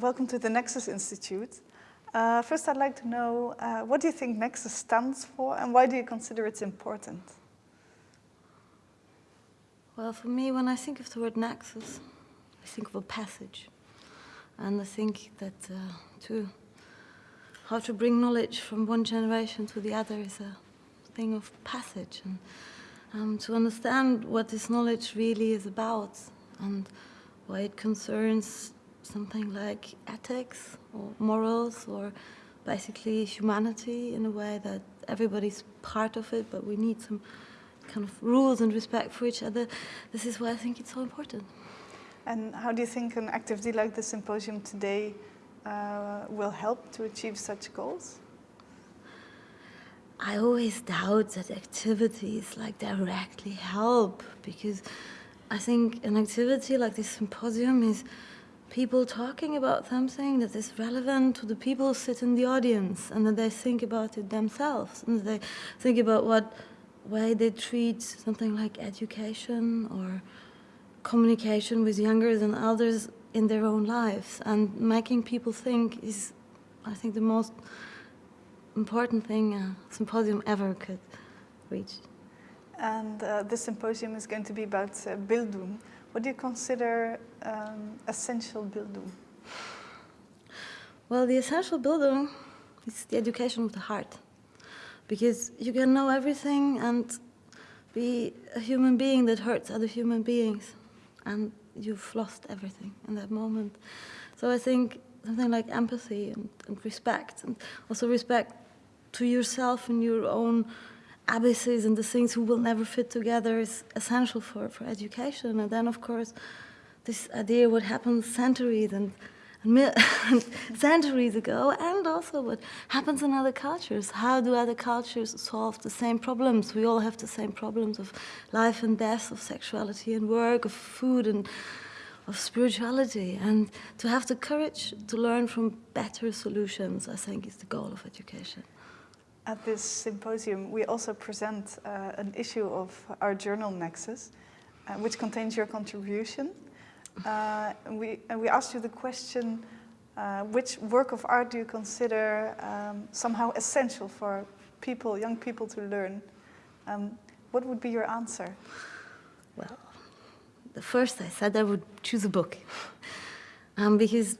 Welcome to the Nexus Institute. Uh, first, I'd like to know, uh, what do you think Nexus stands for and why do you consider it's important? Well, for me, when I think of the word nexus, I think of a passage. And I think that uh, to how to bring knowledge from one generation to the other is a thing of passage. And um, to understand what this knowledge really is about and why it concerns something like ethics or morals or basically humanity in a way that everybody's part of it, but we need some kind of rules and respect for each other. This is why I think it's so important. And how do you think an activity like the symposium today uh, will help to achieve such goals? I always doubt that activities like directly help because I think an activity like this symposium is people talking about something that is relevant to the people who sit in the audience and that they think about it themselves and they think about what way they treat something like education or communication with younger and elders in their own lives and making people think is I think the most important thing a symposium ever could reach. And uh, this symposium is going to be about uh, Bildung. What do you consider um, essential Bildung? Well, the essential Bildung is the education of the heart. Because you can know everything and be a human being that hurts other human beings. And you've lost everything in that moment. So I think something like empathy and, and respect, and also respect to yourself and your own abysses and the things who will never fit together is essential for, for education. And then, of course, this idea what happened centuries and, and centuries ago, and also what happens in other cultures. How do other cultures solve the same problems? We all have the same problems of life and death, of sexuality and work, of food and of spirituality. And to have the courage to learn from better solutions, I think, is the goal of education. At this symposium, we also present uh, an issue of our journal Nexus, uh, which contains your contribution. Uh, and we, and we asked you the question, uh, which work of art do you consider um, somehow essential for people, young people to learn? Um, what would be your answer? Well, the first I said I would choose a book. um, because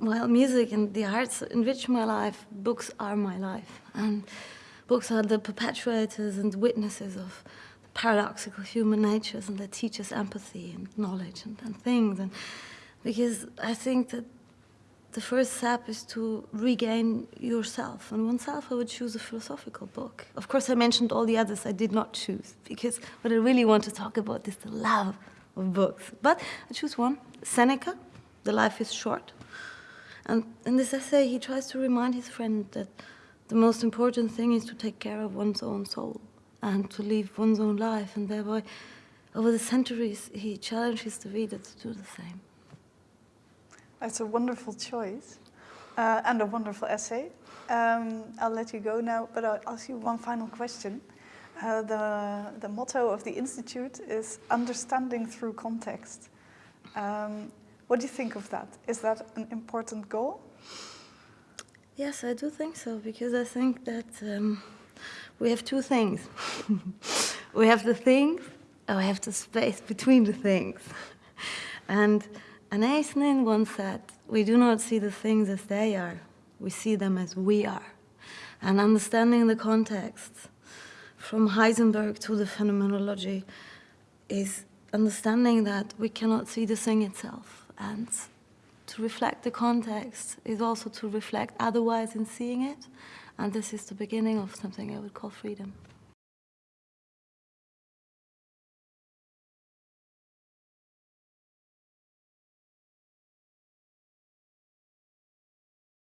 while music and the arts enrich my life, books are my life. And books are the perpetuators and witnesses of the paradoxical human natures and they teach us empathy and knowledge and, and things. And because I think that the first step is to regain yourself. And oneself, I would choose a philosophical book. Of course, I mentioned all the others I did not choose because what I really want to talk about is the love of books. But I choose one, Seneca, The Life is Short. And in this essay, he tries to remind his friend that the most important thing is to take care of one's own soul and to live one's own life. And thereby, over the centuries, he challenges the reader to do the same. That's a wonderful choice uh, and a wonderful essay. Um, I'll let you go now, but I'll ask you one final question. Uh, the, the motto of the Institute is understanding through context. Um, what do you think of that? Is that an important goal? Yes, I do think so, because I think that um, we have two things. we have the things, and we have the space between the things. and Anais Nin once said, we do not see the things as they are, we see them as we are. And understanding the context, from Heisenberg to the phenomenology, is understanding that we cannot see the thing itself and to reflect the context is also to reflect otherwise in seeing it and this is the beginning of something I would call freedom.